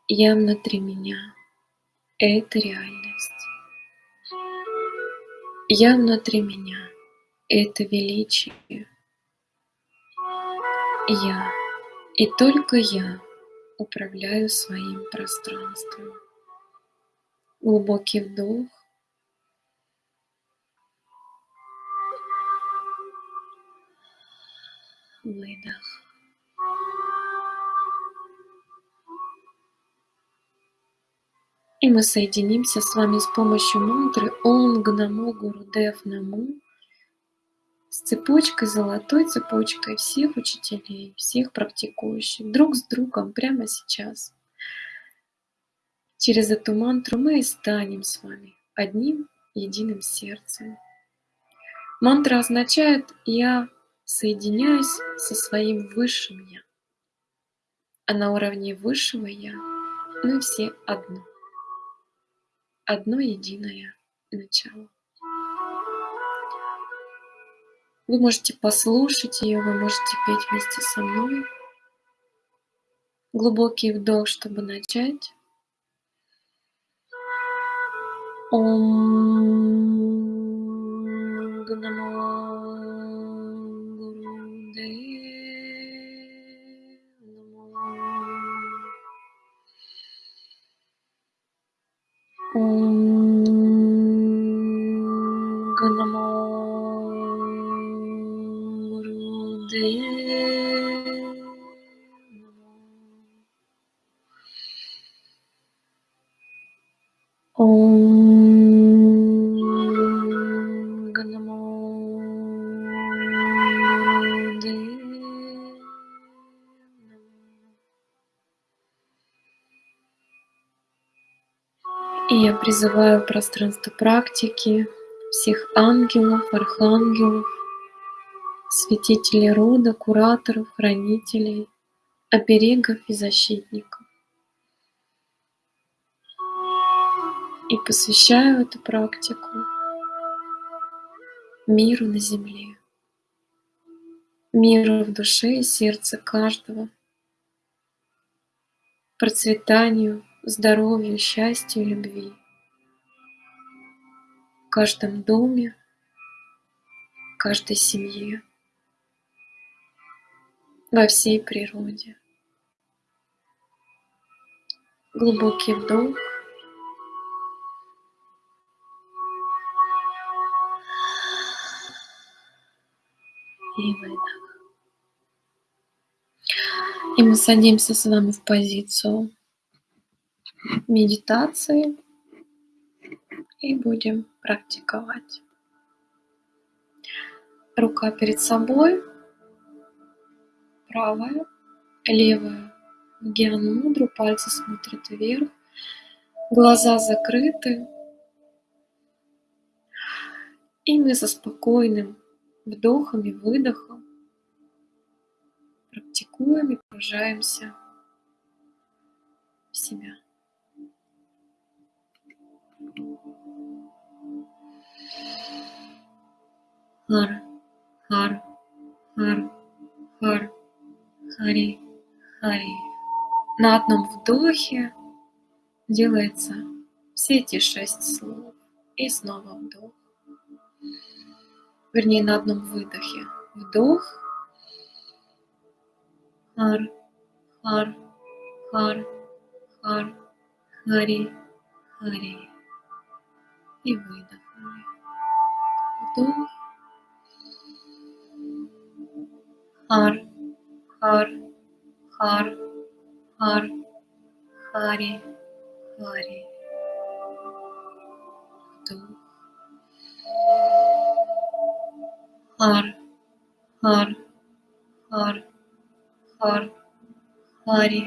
Я внутри меня — это реальность. Я внутри меня — это величие. Я и только я управляю своим пространством. Глубокий вдох. Выдох. И мы соединимся с вами с помощью мантры Ом Гнамо Гурудев Наму с цепочкой, золотой цепочкой всех учителей, всех практикующих, друг с другом прямо сейчас. Через эту мантру мы и станем с вами одним единым сердцем. Мантра означает «я соединяюсь со своим высшим Я». А на уровне высшего Я мы все одно. Одно единое начало. Вы можете послушать ее, вы можете петь вместе со мной. Глубокий вдох, чтобы начать. Ом Ом призываю пространство практики всех ангелов, архангелов, святителей рода, кураторов, хранителей, оберегов и защитников. И посвящаю эту практику миру на земле, миру в душе и сердце каждого, процветанию, здоровью, счастью любви в каждом доме, в каждой семье, во всей природе. Глубокий вдох. И выдох. И мы садимся с вами в позицию медитации и будем практиковать. Рука перед собой, правая, левая в гьян мудру, пальцы смотрят вверх, глаза закрыты. И мы со спокойным вдохом и выдохом практикуем и погружаемся в себя. Хар, хар, хар, хар, хари, хари. На одном вдохе делается все эти шесть слов. И снова вдох. Вернее, на одном выдохе. Вдох. Хар, хар, хар, хар, хари, хари. И выдохнули. Вдох. Хар, хар, хар, хар, хари, хари. Вдох. Хар, хар, хар, хар, хари,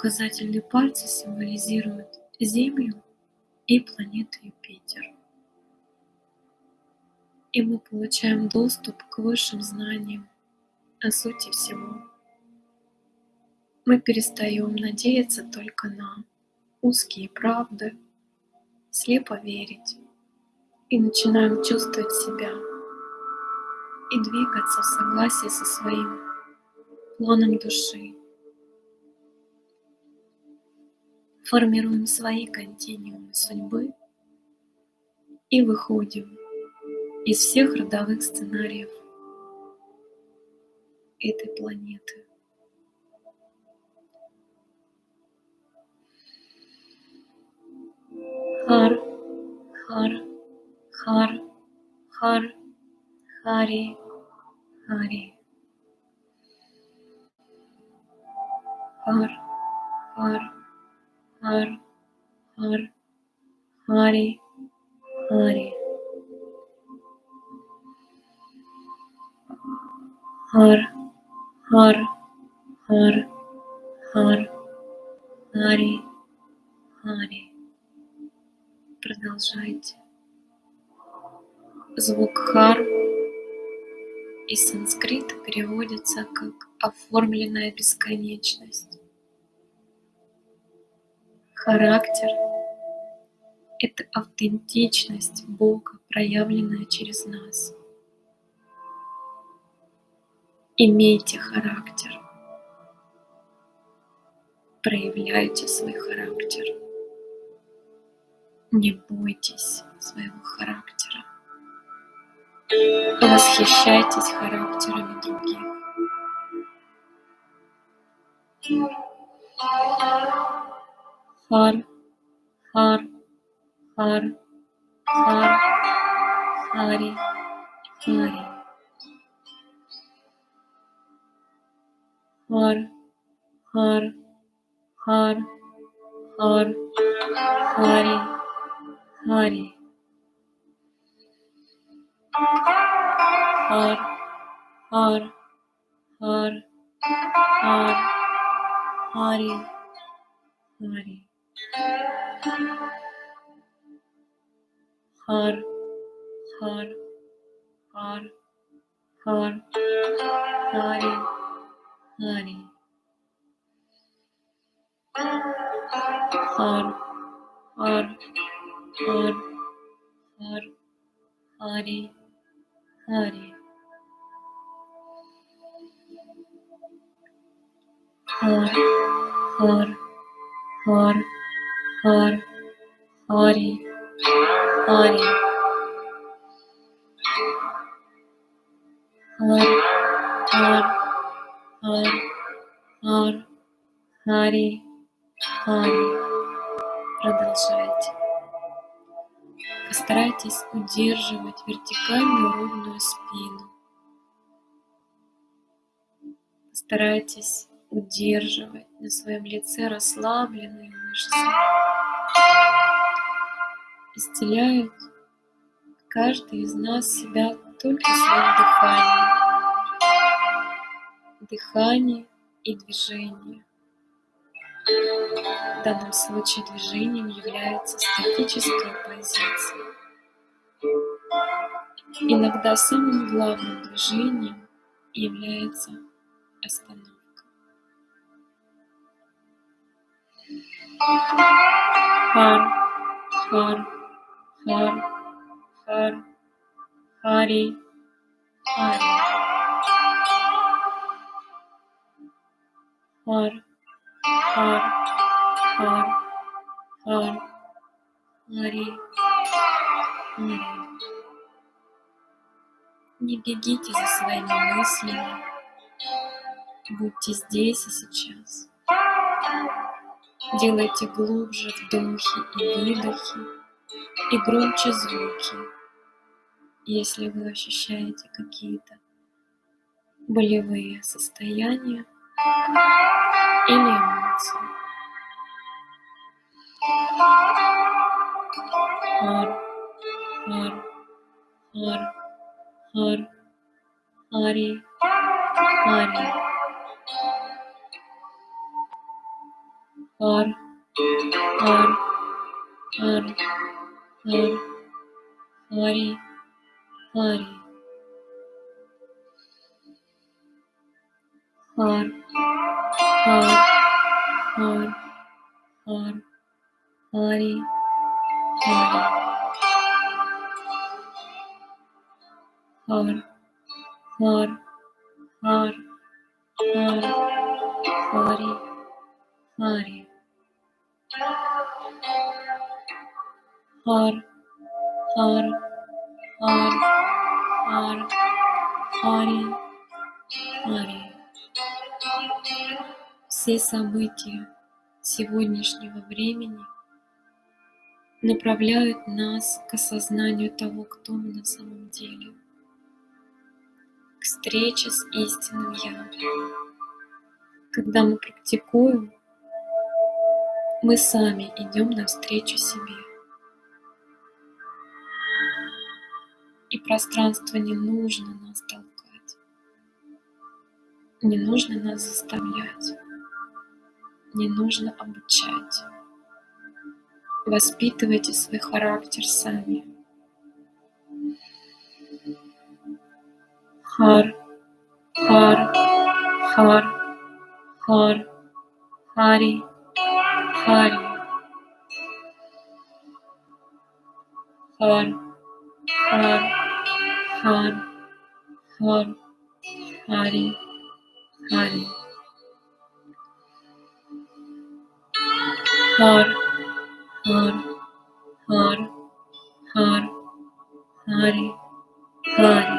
Большой указательный пальцы символизируют Землю и планету Юпитер. И мы получаем доступ к высшим знаниям о сути всего. Мы перестаем надеяться только на узкие правды, слепо верить и начинаем чувствовать себя и двигаться в согласии со своим планом души. Формируем свои континуумы судьбы и выходим из всех родовых сценариев этой планеты. Хар, хар, хар, хар, хари, хари. Хар, хар, хар, хар, хари, хари. Хар, хар, хар, хар, хари, хари. Продолжайте. Звук хар из санскрита переводится как оформленная бесконечность. Характер – это автентичность Бога, проявленная через нас. Имейте характер. Проявляйте свой характер. Не бойтесь своего характера. Восхищайтесь характерами других. har har har har hari hari. Har har har har hari hari. Har har har har hari hari. Har, har, har, har, hari hari har, har, har, har, hari hari har, har, har. Har, Hari, Hari. Har, Har, Har, Har, Hari, Hari. Продолжайте. Постарайтесь удерживать вертикальную ровную спину. Постарайтесь удерживать на своем лице расслабленные мышцы. Исцеляют каждый из нас себя только своим дыханием. Дыхание и движение. В данном случае движением является статическая позиция. Иногда самым главным движением является остановка. Хар, хар, хар, хар, хари, хари. Хар, хар, хар, хар, хари, хари. Не бегите за своими мыслями. Будьте здесь и сейчас. Делайте глубже вдохи и выдохи и громче звуки, если вы ощущаете какие-то болевые состояния или эмоции. Хар, хар, хар, хар, хари, хари. Хар, хар, хар, хар, хари, хари. Хар, хар, хар, хар, хари, хари. Хар, хар, хар, хар, хари, хари. Хар, хар, хар, хар, хари, хари. Все события сегодняшнего времени направляют нас к осознанию того, кто мы на самом деле, к встрече с истинным Я. Когда мы практикуем, мы сами идем навстречу себе. И пространство не нужно нас толкать, не нужно нас заставлять, не нужно обучать. Воспитывайте свой характер сами. Хар, хар, хар, хар, хари, хари. Хар, хар, хар, хар, хари, хари. Хар, хар, хар, хар, хари, хари.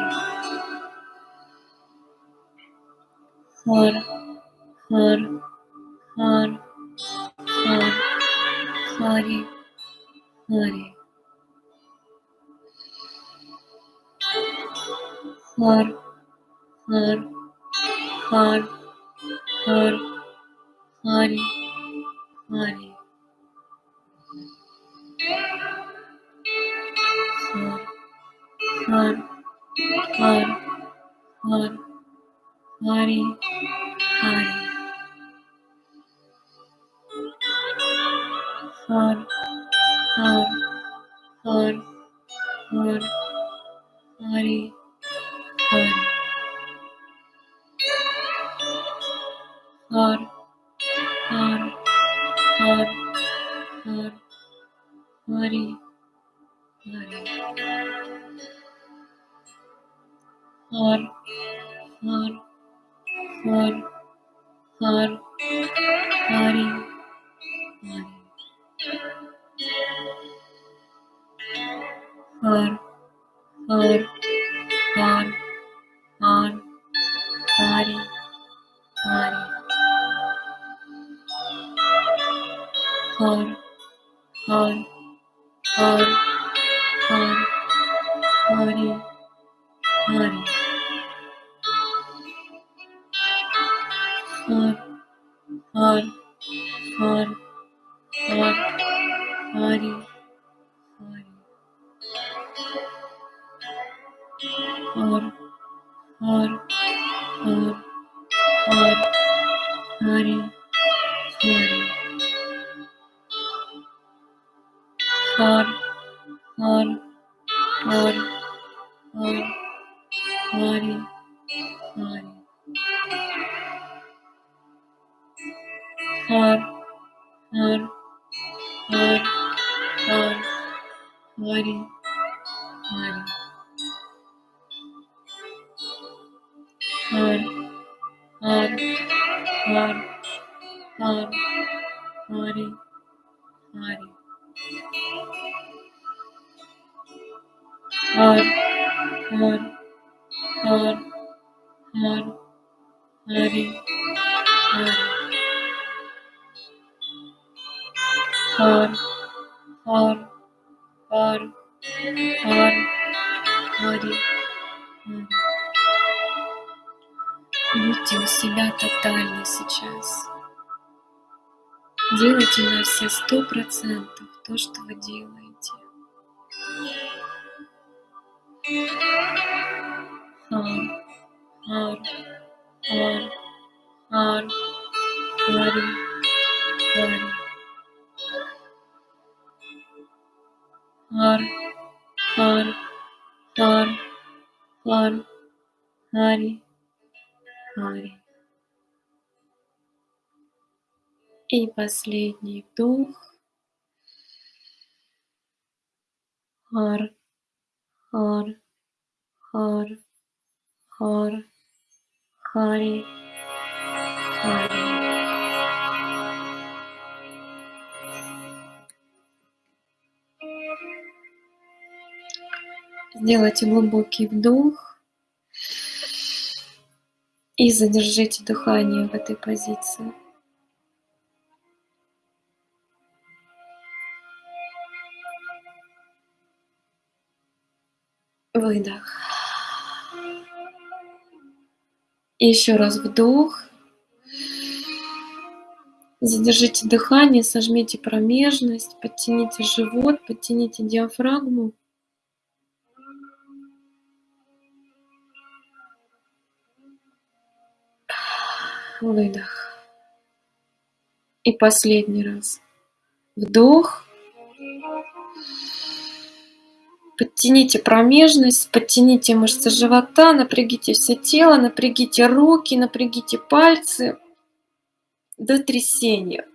Хар, хар, хар, Hari, Hari. Har, Har, Har, Har, Hari, Hari. Har, Har, Har, Har, Hari, Hari. har har har har hari har har har har har hari her her her her हरे हरे her her her her Hare Будьте у себя тотально сейчас делайте на все сто процентов то, что вы делаете. Ар, ар, ар, ар, ари, ари. Ар, ар, ар, ар, ари, ари. И последний вдох. Хар, хар, хар, хар, хари, хари. Сделайте глубокий вдох и задержите дыхание в этой позиции. Выдох. Еще раз вдох. Задержите дыхание, сожмите промежность, подтяните живот, подтяните диафрагму. Выдох. И последний раз. Вдох. Подтяните промежность, подтяните мышцы живота, напрягите все тело, напрягите руки, напрягите пальцы до трясения.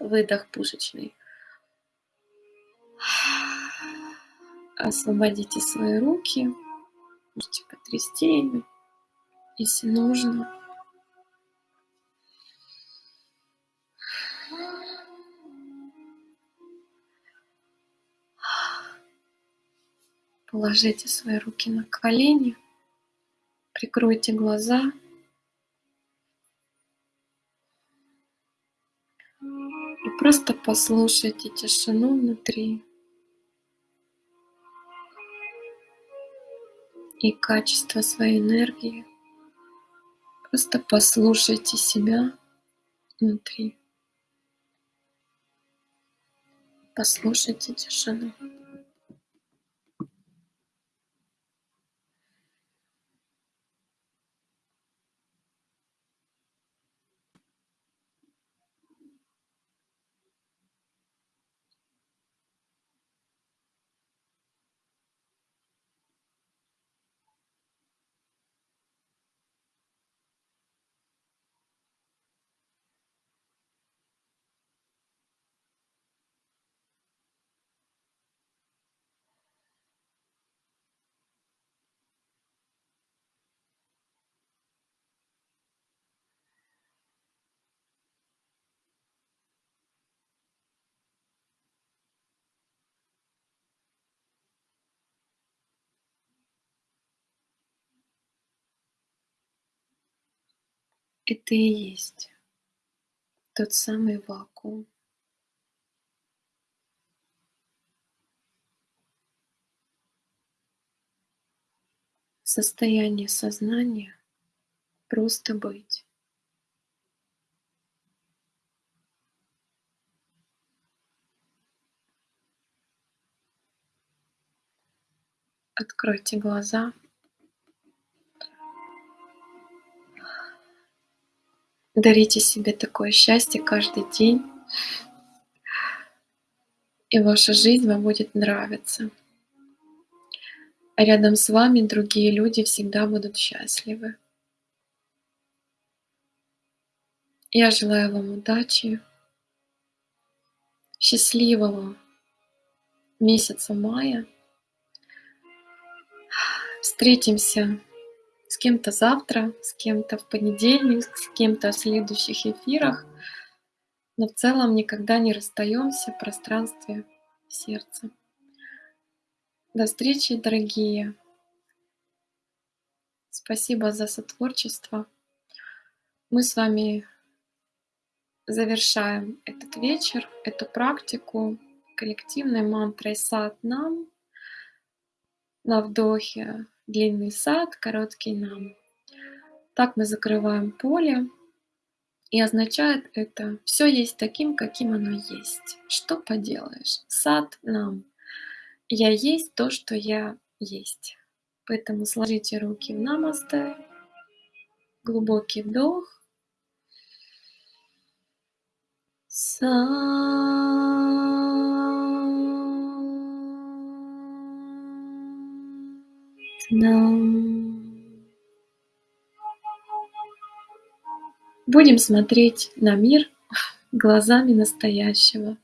Выдох пушечный. Освободите свои руки. Можете потрясти ими, если нужно. Положите свои руки на колени, прикройте глаза. И просто послушайте тишину внутри. и качество своей энергии. Просто послушайте себя внутри. Послушайте тишину. Это и есть тот самый вакуум. Состояние сознания просто быть. Откройте глаза. Дарите себе такое счастье каждый день, и ваша жизнь вам будет нравиться. А рядом с вами другие люди всегда будут счастливы. Я желаю вам удачи, счастливого месяца мая. Встретимся с кем-то завтра, с кем-то в понедельник, с кем-то в следующих эфирах. Но в целом никогда не расстаемся в пространстве сердца. До встречи, дорогие. Спасибо за сотворчество. Мы с вами завершаем этот вечер, эту практику коллективной мантрой сад нам на вдохе длинный сад, короткий нам. Так мы закрываем поле, и означает это все есть таким, каким оно есть. Что поделаешь? Сад нам. Я есть то, что я есть. Поэтому сложите руки в намасте. Глубокий вдох. Будем смотреть на мир глазами настоящего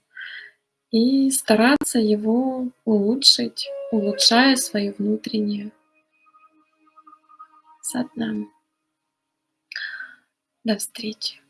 и стараться его улучшить, улучшая свое внутреннее сатнам. До встречи.